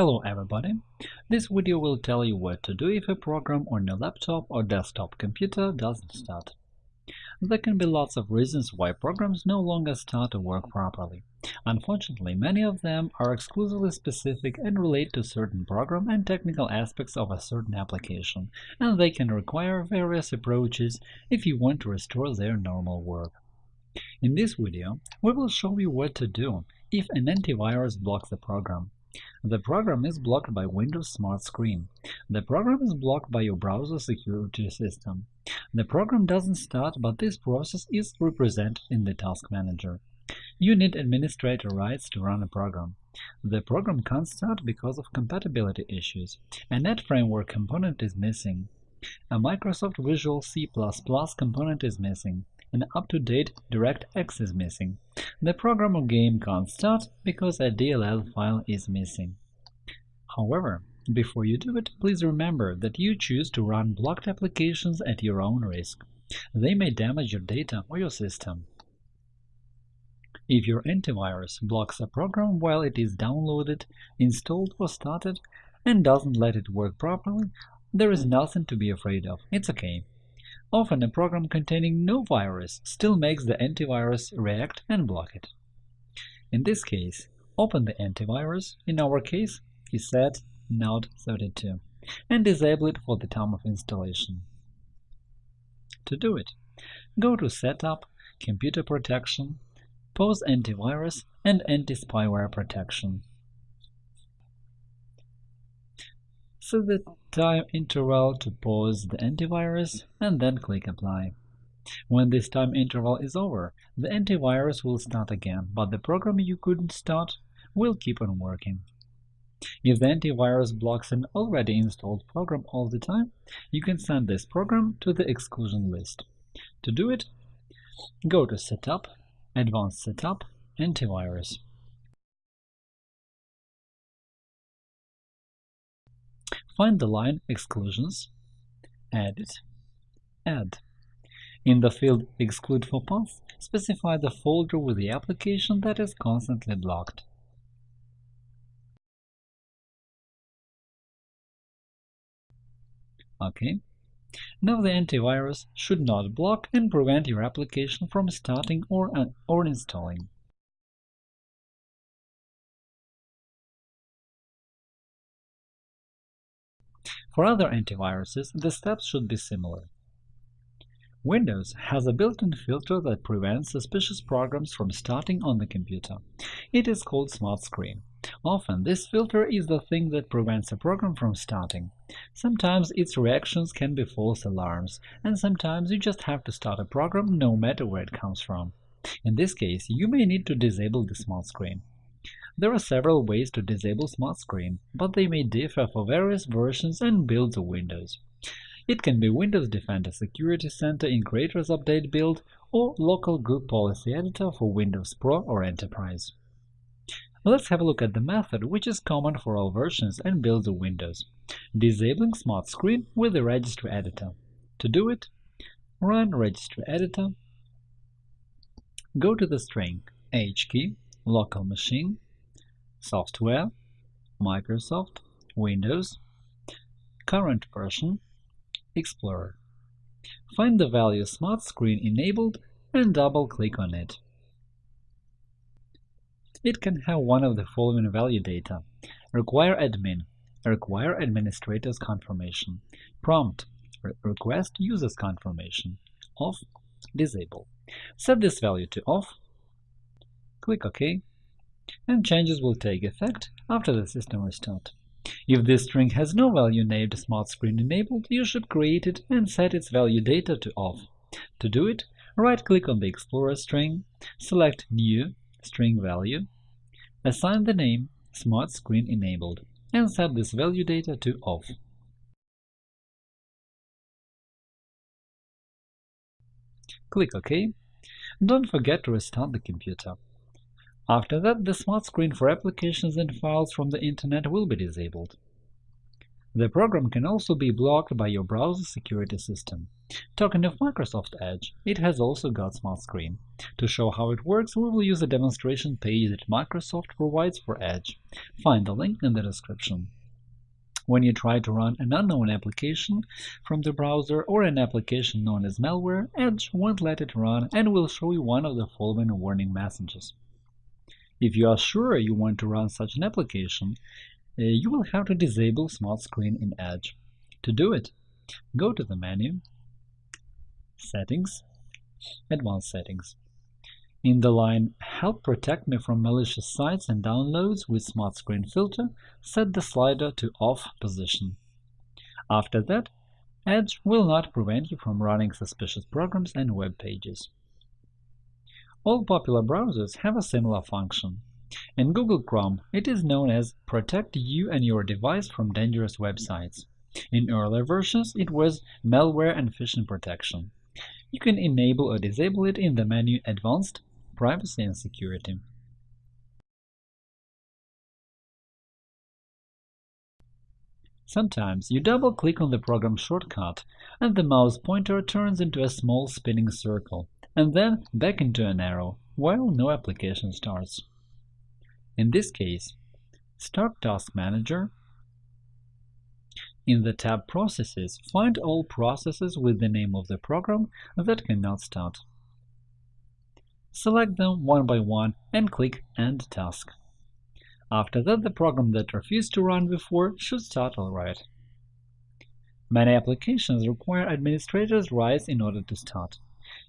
Hello everybody! This video will tell you what to do if a program on your laptop or desktop computer doesn't start. There can be lots of reasons why programs no longer start to work properly. Unfortunately, many of them are exclusively specific and relate to certain program and technical aspects of a certain application, and they can require various approaches if you want to restore their normal work. In this video, we will show you what to do if an antivirus blocks a program. The program is blocked by Windows Smart Screen. The program is blocked by your browser security system. The program doesn't start, but this process is represented in the Task Manager. You need administrator rights to run a program. The program can't start because of compatibility issues. A Net Framework component is missing. A Microsoft Visual C++ component is missing. An up-to-date DirectX is missing. The program or game can't start because a DLL file is missing. However, before you do it, please remember that you choose to run blocked applications at your own risk. They may damage your data or your system. If your antivirus blocks a program while it is downloaded, installed or started, and doesn't let it work properly, there is nothing to be afraid of. It's okay. Often a program containing no virus still makes the antivirus react and block it. In this case, open the antivirus, in our case ESET NOD32, and disable it for the time of installation. To do it, go to Setup, Computer Protection, Pause Antivirus and Anti-Spyware Protection. Set the time interval to pause the antivirus and then click Apply. When this time interval is over, the antivirus will start again, but the program you couldn't start will keep on working. If the antivirus blocks an already installed program all the time, you can send this program to the exclusion list. To do it, go to Setup, Advanced Setup, Antivirus. Find the line Exclusions, Edit, Add. In the field Exclude for Path, specify the folder with the application that is constantly blocked. OK. Now the antivirus should not block and prevent your application from starting or, uh, or installing. For other antiviruses, the steps should be similar. Windows has a built-in filter that prevents suspicious programs from starting on the computer. It is called Smart Screen. Often, this filter is the thing that prevents a program from starting. Sometimes its reactions can be false alarms, and sometimes you just have to start a program no matter where it comes from. In this case, you may need to disable the Smart Screen. There are several ways to disable Smart Screen, but they may differ for various versions and builds of Windows. It can be Windows Defender Security Center in Creators Update build or Local Group Policy Editor for Windows Pro or Enterprise. Let's have a look at the method which is common for all versions and builds of Windows – disabling Smart Screen with the Registry Editor. To do it, run Registry Editor, go to the string H key, local machine, Software, Microsoft, Windows, Current version, Explorer. Find the value Smart Screen enabled and double-click on it. It can have one of the following value data. Require admin, require administrator's confirmation, prompt, re request user's confirmation, off, disable. Set this value to off, click OK, and changes will take effect after the system restart. If this string has no value named Smart Screen enabled, you should create it and set its value data to off. To do it, right-click on the Explorer string, select New string value, assign the name Smart Screen enabled, and set this value data to off. Click OK. Don't forget to restart the computer. After that, the Smart Screen for applications and files from the Internet will be disabled. The program can also be blocked by your browser security system. Talking of Microsoft Edge, it has also got Smart Screen. To show how it works, we will use a demonstration page that Microsoft provides for Edge. Find the link in the description. When you try to run an unknown application from the browser or an application known as malware, Edge won't let it run and will show you one of the following warning messages. If you are sure you want to run such an application, uh, you will have to disable Smart Screen in Edge. To do it, go to the menu, Settings, Advanced Settings. In the line Help protect me from malicious sites and downloads with Smart Screen Filter, set the slider to Off position. After that, Edge will not prevent you from running suspicious programs and web pages. All popular browsers have a similar function. In Google Chrome, it is known as Protect you and your device from dangerous websites. In earlier versions, it was Malware and Phishing Protection. You can enable or disable it in the menu Advanced, Privacy and Security. Sometimes you double-click on the program shortcut, and the mouse pointer turns into a small spinning circle, and then back into an arrow, while no application starts. In this case, Start Task Manager. In the tab Processes, find all processes with the name of the program that cannot start. Select them one by one and click End Task. After that, the program that refused to run before should start alright. Many applications require administrators' rights in order to start.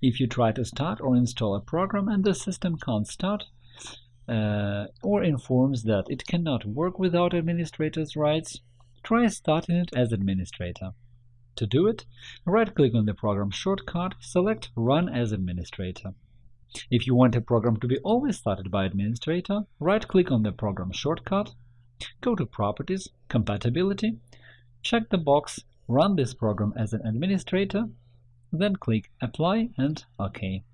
If you try to start or install a program and the system can't start, uh, or informs that it cannot work without administrator's rights, try starting it as administrator. To do it, right-click on the program shortcut, select Run as administrator. If you want a program to be always started by administrator, right-click on the program shortcut, go to Properties, Compatibility, check the box Run this program as an administrator, then click Apply and OK.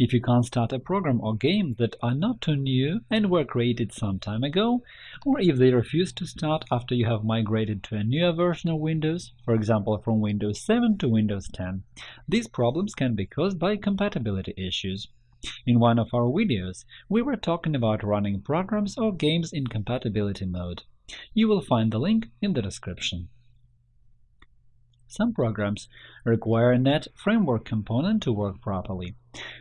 If you can't start a program or game that are not too new and were created some time ago, or if they refuse to start after you have migrated to a newer version of Windows, for example from Windows 7 to Windows 10, these problems can be caused by compatibility issues. In one of our videos, we were talking about running programs or games in compatibility mode. You will find the link in the description. Some programs require a .NET Framework component to work properly.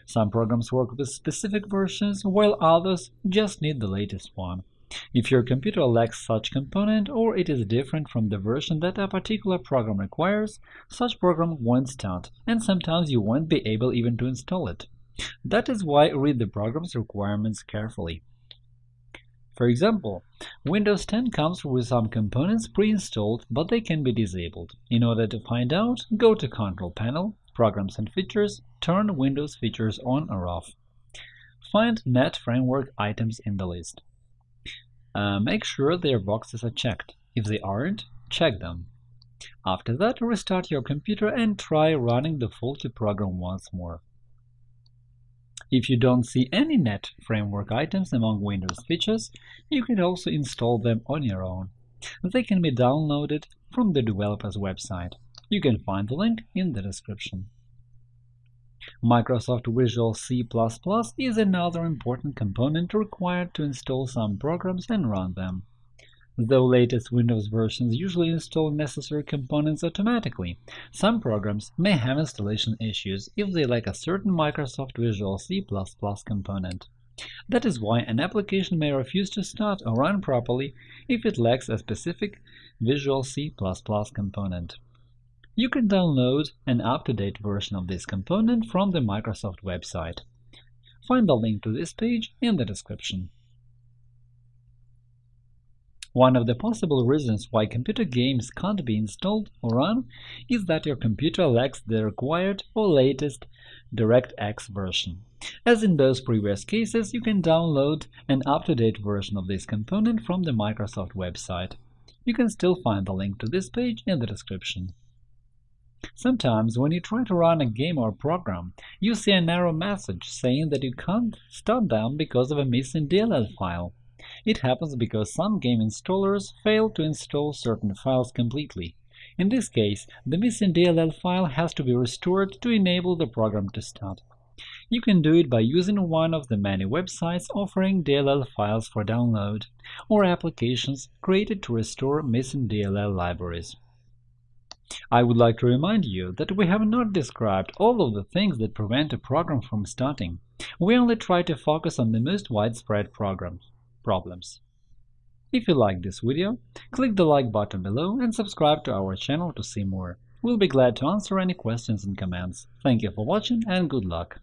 Some programs work with specific versions, while others just need the latest one. If your computer lacks such component or it is different from the version that a particular program requires, such program won't start, and sometimes you won't be able even to install it. That is why read the program's requirements carefully. For example, Windows 10 comes with some components pre-installed, but they can be disabled. In order to find out, go to Control Panel, Programs and Features, turn Windows features on or off. Find .NET Framework items in the list. Uh, make sure their boxes are checked. If they aren't, check them. After that, restart your computer and try running the faulty program once more. If you don't see any .NET Framework items among Windows features, you can also install them on your own. They can be downloaded from the developer's website. You can find the link in the description. Microsoft Visual C++ is another important component required to install some programs and run them. Though latest Windows versions usually install necessary components automatically, some programs may have installation issues if they lack a certain Microsoft Visual C++ component. That is why an application may refuse to start or run properly if it lacks a specific Visual C++ component. You can download an up-to-date version of this component from the Microsoft website. Find the link to this page in the description. One of the possible reasons why computer games can't be installed or run is that your computer lacks the required or latest DirectX version. As in those previous cases, you can download an up-to-date version of this component from the Microsoft website. You can still find the link to this page in the description. Sometimes, when you try to run a game or program, you see an error message saying that you can't start them because of a missing DLL file. It happens because some game installers fail to install certain files completely. In this case, the missing DLL file has to be restored to enable the program to start. You can do it by using one of the many websites offering DLL files for download, or applications created to restore missing DLL libraries. I would like to remind you that we have not described all of the things that prevent a program from starting. We only try to focus on the most widespread programs, problems. If you liked this video, click the like button below and subscribe to our channel to see more. We'll be glad to answer any questions and comments. Thank you for watching and good luck!